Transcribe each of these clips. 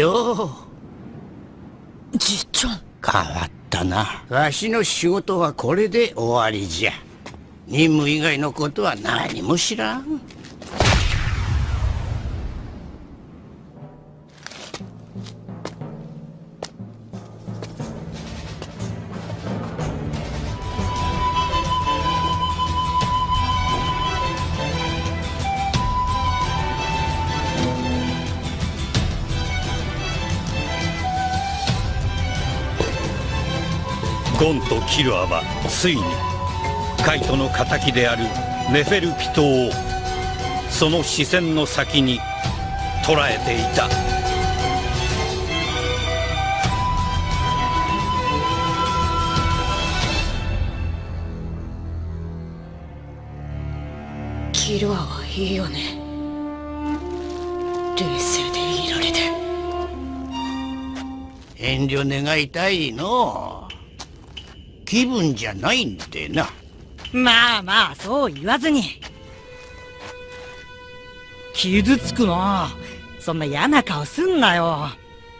よ。うじいちゃん変わったな。わしの仕事はこれで終わりじゃ。任務以外のことは何も知らんゴンとキルアはついにカイトの敵であるネフェルピトをその視線の先に捉えていた。キルアはいいよね。冷静でいられて。遠慮願いたいの気分じゃないんでな。まあまあそう言わずに。傷つくな。そんな嫌な顔すんなよ。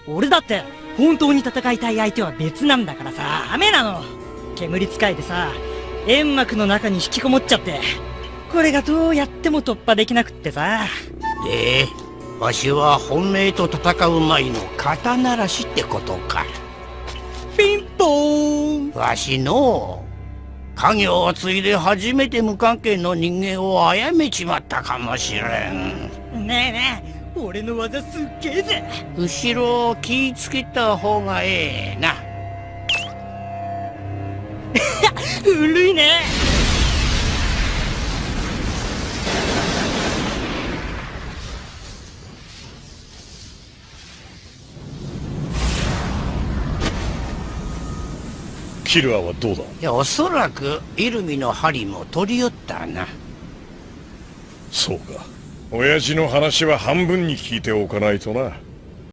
俺だって本当に戦いたい相手は別なんだからさ。ダメなの。煙使いでさ煙幕の中に引きこもっちゃって。これがどうやっても突破できなくってさ。でわしは本命と戦う前の肩慣らしってことかわしの家業を継いで初めて無関係の人間を殺めちまったかもしれん。ねえねえ俺の技すっげえぜ。後ろを気ぃつけた方がええな。古いキルアはどうだ？いやおそらくイルミの針も取り寄ったな。そうか。親父の話は半分に聞いておかないとな